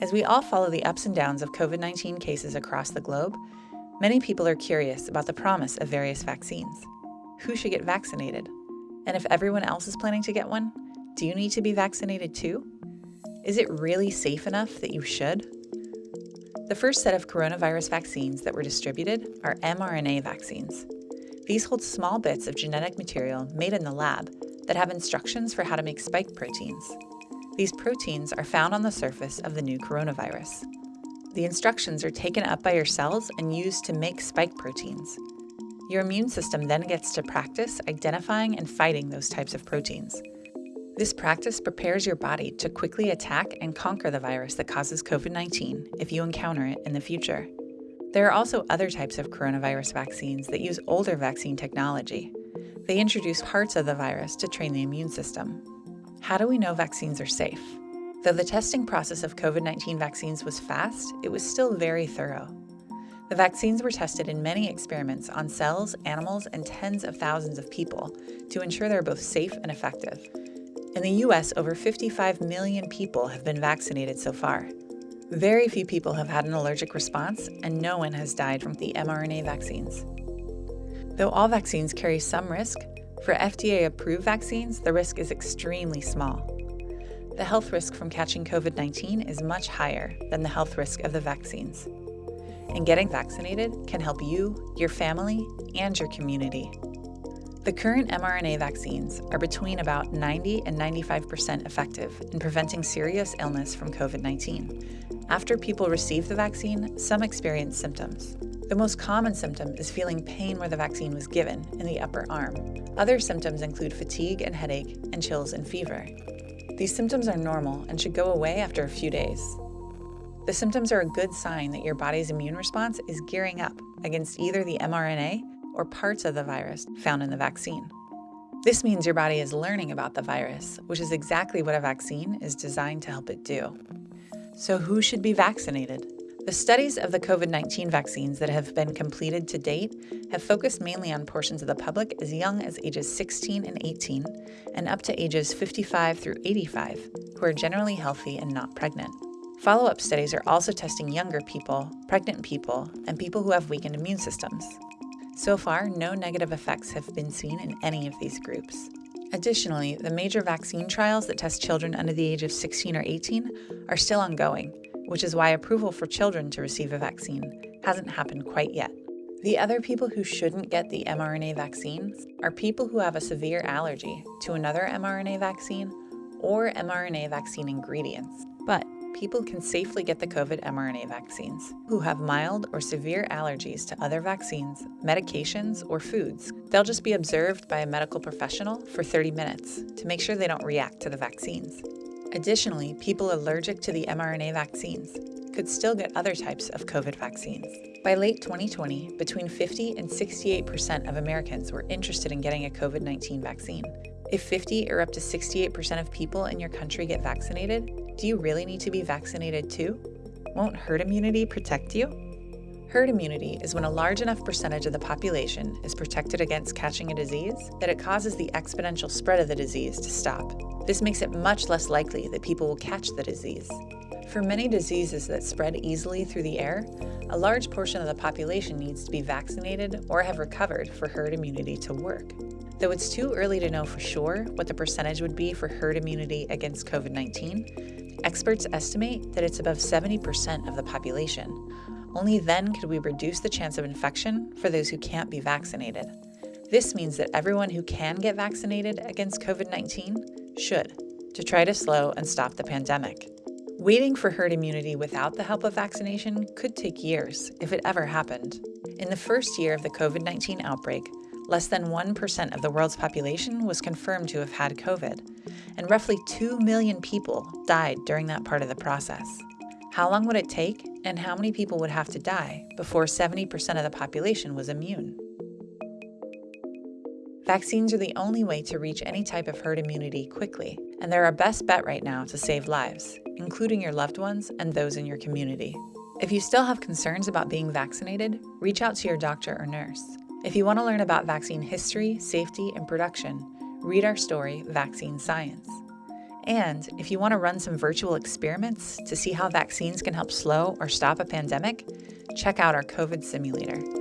As we all follow the ups and downs of COVID 19 cases across the globe, many people are curious about the promise of various vaccines. Who should get vaccinated? And if everyone else is planning to get one, do you need to be vaccinated too? Is it really safe enough that you should? The first set of coronavirus vaccines that were distributed are mRNA vaccines. These hold small bits of genetic material made in the lab that have instructions for how to make spike proteins. These proteins are found on the surface of the new coronavirus. The instructions are taken up by your cells and used to make spike proteins. Your immune system then gets to practice identifying and fighting those types of proteins. This practice prepares your body to quickly attack and conquer the virus that causes COVID 19 if you encounter it in the future. There are also other types of coronavirus vaccines that use older vaccine technology. They introduce parts of the virus to train the immune system. How do we know vaccines are safe? Though the testing process of COVID 19 vaccines was fast, it was still very thorough. The vaccines were tested in many experiments on cells, animals, and tens of thousands of people to ensure they're both safe and effective. In the US, over 55 million people have been vaccinated so far. Very few people have had an allergic response, and no one has died from the mRNA vaccines. Though all vaccines carry some risk, for FDA approved vaccines, the risk is extremely small. The health risk from catching COVID 19 is much higher than the health risk of the vaccines. And getting vaccinated can help you, your family, and your community. The current mRNA vaccines are between about 90 and 95% effective in preventing serious illness from COVID 19. After people receive the vaccine, some experience symptoms. The most common symptom is feeling pain where the vaccine was given, in the upper arm. Other symptoms include fatigue and headache, and chills and fever. These symptoms are normal and should go away after a few days. The symptoms are a good sign that your body's immune response is gearing up against either the mRNA or parts of the virus found in the vaccine. This means your body is learning about the virus, which is exactly what a vaccine is designed to help it do. So, who should be vaccinated? The studies of the COVID 19 vaccines that have been completed to date have focused mainly on portions of the public as young as ages 16 and 18, and up to ages 55 through 85, who are generally healthy and not pregnant. Follow up studies are also testing younger people, pregnant people, and people who have weakened immune systems. So far, no negative effects have been seen in any of these groups. Additionally, the major vaccine trials that test children under the age of 16 or 18 are still ongoing, which is why approval for children to receive a vaccine hasn't happened quite yet. The other people who shouldn't get the mRNA vaccines are people who have a severe allergy to another mRNA vaccine or mRNA vaccine ingredients. But people can safely get the COVID mRNA vaccines who have mild or severe allergies to other vaccines, medications, or foods. They'll just be observed by a medical professional for 30 minutes to make sure they don't react to the vaccines. Additionally, people allergic to the mRNA vaccines could still get other types of COVID vaccines. By late 2020, between 50 and 68% of Americans were interested in getting a COVID 19 vaccine. If 50 or up to 68% of people in your country get vaccinated, do you really need to be vaccinated too? Won't herd immunity protect you? Herd immunity is when a large enough percentage of the population is protected against catching a disease that it causes the exponential spread of the disease to stop. This makes it much less likely that people will catch the disease. For many diseases that spread easily through the air, a large portion of the population needs to be vaccinated or have recovered for herd immunity to work. Though it's too early to know for sure what the percentage would be for herd immunity against COVID 19, experts estimate that it's above 70% of the population. Only then could we reduce the chance of infection for those who can't be vaccinated. This means that everyone who can get vaccinated against COVID 19 should, to try to slow and stop the pandemic. Waiting for herd immunity without the help of vaccination could take years, if it ever happened. In the first year of the COVID 19 outbreak, less than 1% of the world's population was confirmed to have had COVID, and roughly 2 million people died during that part of the process. How long would it take, and how many people would have to die before 70% of the population was immune? Vaccines are the only way to reach any type of herd immunity quickly, and they're our best bet right now to save lives, including your loved ones and those in your community. If you still have concerns about being vaccinated, reach out to your doctor or nurse. If you want to learn about vaccine history, safety, and production, read our story, Vaccine Science. And if you want to run some virtual experiments to see how vaccines can help slow or stop a pandemic, check out our COVID simulator.